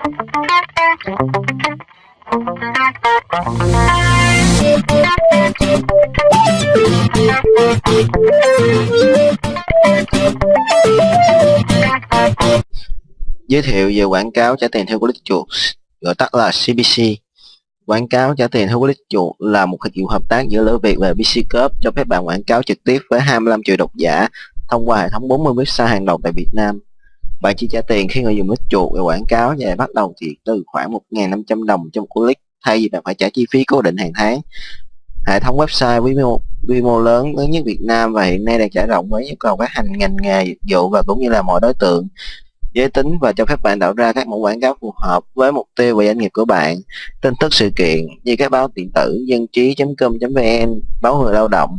Giới thiệu về quảng cáo trả tiền theo click chuột, gọi tắt là CPC. Quảng cáo trả tiền theo click chuột là một dịch vụ hợp tác giữa Lữ Việt và PC Corp cho phép bạn quảng cáo trực tiếp với 25 triệu độc giả thông qua hệ thống 40 website hàng đầu tại Việt Nam. Bạn chỉ trả tiền khi người dùng nó chuột về quảng cáo và bắt đầu thì từ khoảng 1.500 đồng trong click. Thay vì bạn phải trả chi phí cố định hàng tháng. Hệ thống website quy mô, quy mô lớn lớn nhất Việt Nam và hiện nay đang trải rộng với nhu cầu các hành ngành nghề dịch vụ và cũng như là mọi đối tượng. Giới tính và cho phép bạn tạo ra các mẫu quảng cáo phù hợp với mục tiêu và doanh nghiệp của bạn. Tin tức sự kiện như các báo điện tử dân trí.com.vn báo người lao động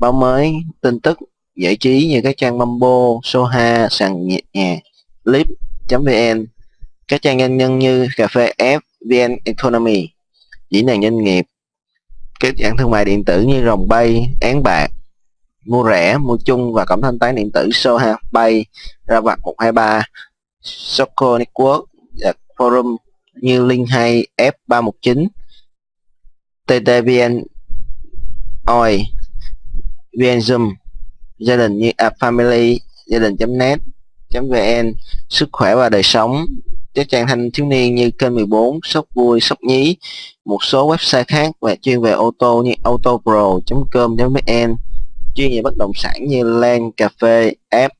báo mới tin tức giải trí như các trang Mambo, Soha, sàn nhạc, Lip.vn, các trang doanh nhân như cà phê F, VN Economy. Diễn đàn doanh nghiệp các dạng thương mại điện tử như rồng bay, án bạc mua rẻ, mua chung và cổng thanh toán điện tử Soha Pay, ra vặt 123, Soco Network và forum như Link 2 F319, TTVN OI, VN Zoom, gia đình như à, Family, gia đình.net, .vn, sức khỏe và đời sống, các trang thanh thiếu niên như kênh 14, sốc vui, sốc nhí, một số website khác và chuyên về ô tô như autopro.com.vn chuyên về bất động sản như Lan Cà phê, app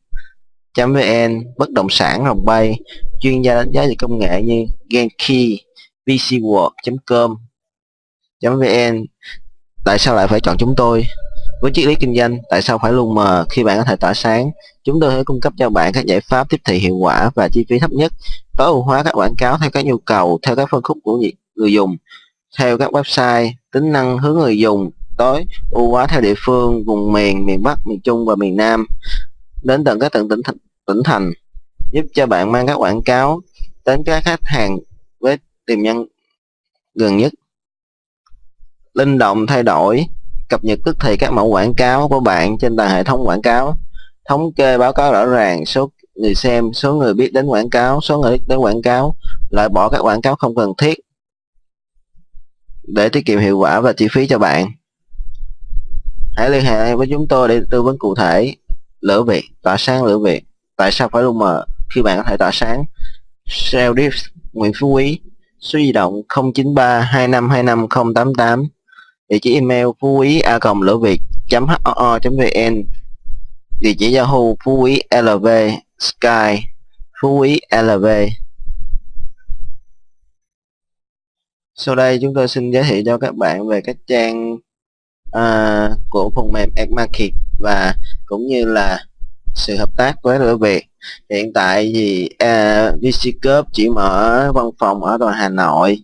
vn bất động sản Hồng Bay, chuyên gia đánh giá về công nghệ như Genki, VCWorld.com, .vn. Tại sao lại phải chọn chúng tôi? Với triết lý kinh doanh, tại sao phải luôn mờ khi bạn có thể tỏa sáng? Chúng tôi sẽ cung cấp cho bạn các giải pháp tiếp thị hiệu quả và chi phí thấp nhất, tối ưu hóa các quảng cáo theo các nhu cầu, theo các phân khúc của người dùng, theo các website, tính năng hướng người dùng, tối ưu hóa theo địa phương, vùng miền, miền Bắc, miền Trung và miền Nam đến tận các tận tỉnh thành, tỉnh thành giúp cho bạn mang các quảng cáo đến các khách hàng với tiềm năng gần nhất linh động thay đổi cập nhật tức thì các mẫu quảng cáo của bạn trên toàn hệ thống quảng cáo. Thống kê báo cáo rõ ràng số người xem số người biết đến quảng cáo số người biết đến quảng cáo loại bỏ các quảng cáo không cần thiết để tiết kiệm hiệu quả và chi phí cho bạn. Hãy liên hệ với chúng tôi để tư vấn cụ thể. Lửa việc, tỏa sáng lửa việc. tại sao phải luôn mờ khi bạn có thể tỏa sáng sale diff nguyễn phú quý số di động 093 2525 088 địa chỉ email phú quý a cộng lửa việt ho vn. Địa chỉ yahoo phú quý lv sky phú quý lv sau đây chúng tôi xin giới thiệu cho các bạn về các trang à, của phần mềm AdMarket và cũng như là sự hợp tác với lửa Việt. Hiện tại thì à, VCCup chỉ mở văn phòng ở toàn Hà Nội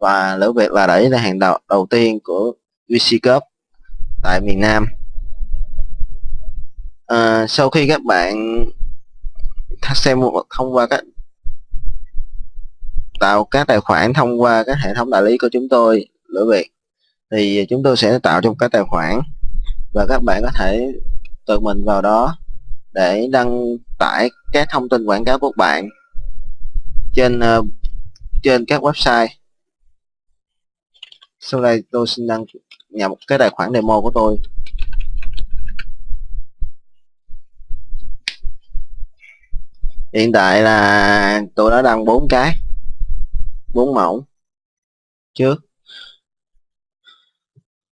và lửa Việt là đẩy ra hàng đầu đầu tiên của VCCup tại miền Nam. À, sau khi các bạn xem thông qua các tạo các tài khoản thông qua các hệ thống đại lý của chúng tôi lửa Việt thì chúng tôi sẽ tạo trong cái tài khoản và các bạn có thể tự mình vào đó để đăng tải các thông tin quảng cáo của bạn trên ờ, trên các website sau đây tôi xin đăng nhập một cái tài khoản demo của tôi. Hiện tại là tôi đã đăng bốn cái bốn mẫu trước.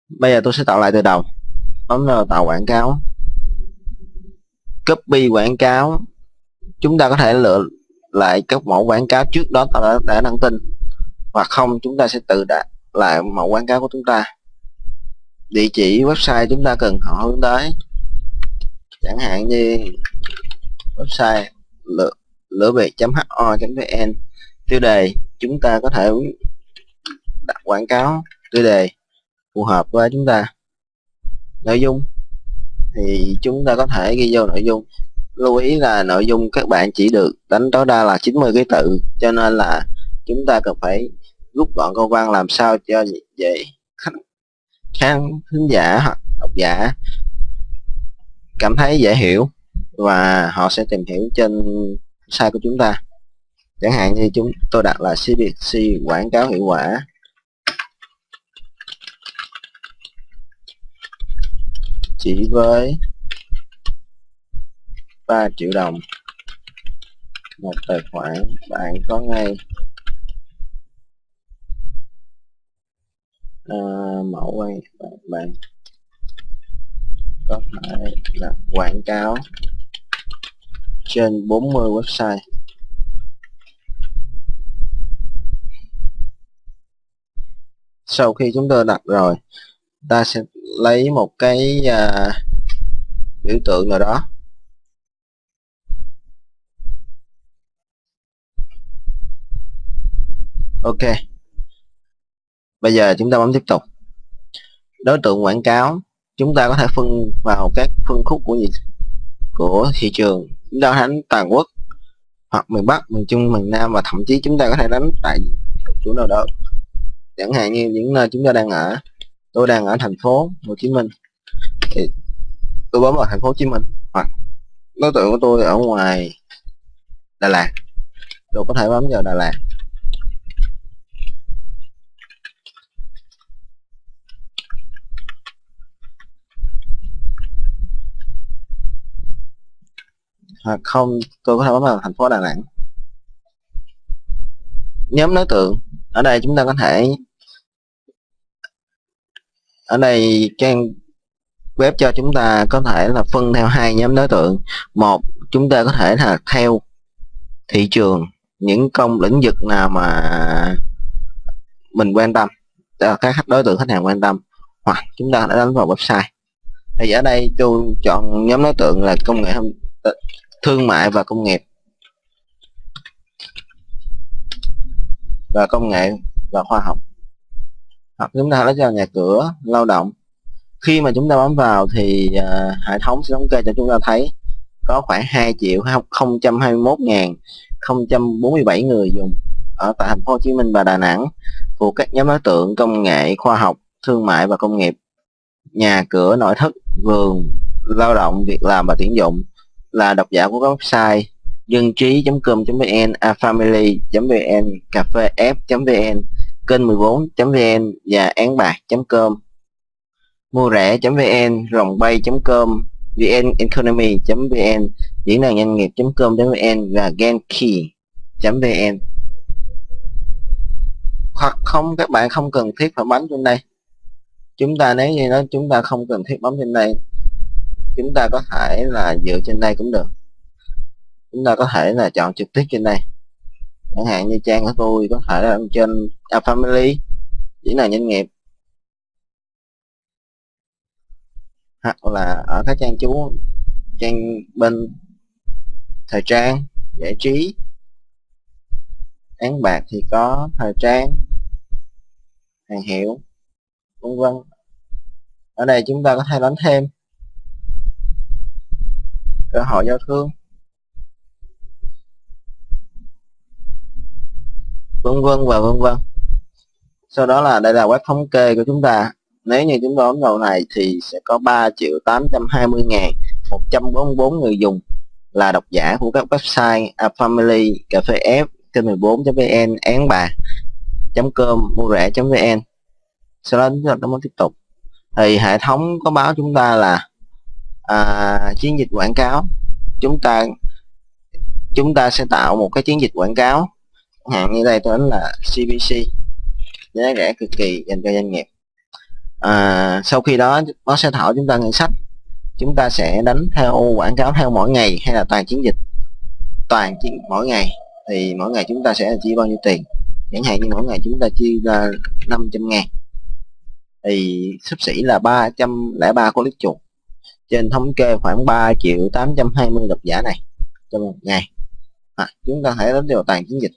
Bây giờ tôi sẽ tạo lại từ đầu. Bấm vào tạo quảng cáo. Copy quảng cáo. Chúng ta có thể lựa lại các mẫu quảng cáo trước đó ta đã, đã đăng tin. Hoặc không chúng ta sẽ tự đặt lại mẫu quảng cáo của chúng ta. Địa chỉ website chúng ta cần họ hướng tới. Chẳng hạn như website lửa, lửa việt.ho.vn tiêu đề chúng ta có thể đặt quảng cáo tiêu đề phù hợp với chúng ta. Nội dung thì chúng ta có thể ghi vô nội dung. Lưu ý là nội dung các bạn chỉ được đánh tối đa là 90 ký tự cho nên là chúng ta cần phải rút gọn câu văn làm sao cho dễ khán thính giả, hoặc độc giả cảm thấy dễ hiểu và họ sẽ tìm hiểu trên site của chúng ta. Chẳng hạn như chúng tôi đặt là CBC quảng cáo hiệu quả. Chỉ với 3 triệu đồng, một tài khoản bạn có ngay. Ờ, mẫu quay bạn, bạn có thể là quảng cáo trên 40 website. Sau khi chúng tôi đặt rồi ta sẽ lấy một cái uh, biểu tượng nào đó. Ok bây giờ chúng ta bấm tiếp tục. Đối tượng quảng cáo, chúng ta có thể phân vào các phân khúc của gì? Của thị trường. Chúng ta đánh toàn quốc, hoặc miền Bắc, miền Trung, miền Nam, và thậm chí chúng ta có thể đánh tại chỗ nào đó. Chẳng hạn như những nơi chúng ta đang ở. Tôi đang ở thành phố Hồ Chí Minh. Thì tôi bấm vào thành phố Hồ Chí Minh, hoặc đối tượng của tôi ở ngoài Đà Lạt. Tôi có thể bấm vào Đà Lạt. Hoặc không, tôi có thể bấm vào thành phố Đà Nẵng. Nhóm đối tượng, ở đây chúng ta có thể, ở đây trang web cho chúng ta có thể là phân theo hai nhóm đối tượng. Một, chúng ta có thể là theo thị trường, những công lĩnh vực nào mà mình quan tâm các khách đối tượng khách hàng quan tâm, hoặc chúng ta đã đánh vào website. Thì ở đây tôi chọn nhóm đối tượng là công nghệ thương mại và công nghiệp. Và công nghệ và khoa học. Hoặc chúng ta lấy cho nhà cửa lao động. Khi mà chúng ta bấm vào thì uh, hệ thống sẽ thống kê cho chúng ta thấy có khoảng 2 triệu 021 ngàn 047 người dùng ở tại thành phố Hồ Chí Minh và Đà Nẵng thuộc các nhóm đối tượng công nghệ khoa học thương mại và công nghiệp. Nhà cửa nội thất vườn lao động việc làm và tuyển dụng là độc giả của các website dân trí.com.vn, afamily.vn, cà phê f.vn, kênh 14.vn và án bạc.com mua rẻ.vn, rồng bay.com, vn economy.vn, diễn đàn doanh nghiệp.com.vn và genki.vn hoặc không các bạn không cần thiết phải bấm trên đây. Chúng ta nếu như đó chúng ta không cần thiết bấm trên đây chúng ta có thể là dựa trên đây cũng được. Chúng ta có thể là chọn trực tiếp trên đây. Chẳng hạn như trang của tôi có thể là trên A Family, chỉ là doanh nghiệp. Hoặc là ở các trang chú, trang bên thời trang, giải trí. Án bạc thì có thời trang, hàng hiệu, vân vân. Ở đây chúng ta có thể đánh thêm cơ hội giao thương. Vân vân và vân vân. Sau đó là đây là web thống kê của chúng ta. Nếu như chúng ta ấn vào này thì sẽ có 3 triệu 820 ngàn 144 người dùng là độc giả của các website A Family, Cà phê F, kênh 14.vn, án bạc com mua rẻ.vn sau đó chúng ta muốn tiếp tục. Thì hệ thống có báo chúng ta là à, chiến dịch quảng cáo. Chúng ta chúng ta sẽ tạo một cái chiến dịch quảng cáo. Hạn như đây tôi đánh là CPC giá rẻ cực kỳ dành cho doanh nghiệp. À, sau khi đó nó sẽ thảo chúng ta ngân sách. Chúng ta sẽ đánh theo quảng cáo theo mỗi ngày hay là toàn chiến dịch? Toàn chiến mỗi ngày. Thì mỗi ngày chúng ta sẽ chi bao nhiêu tiền? Chẳng hạn như mỗi ngày chúng ta chi ra 500 ngàn. Thì sắp xỉ là 303 con lít chuột trên thống kê khoảng 3 triệu 820 độc giả này trong một ngày. À, chúng ta hãy đến vào toàn chiến dịch.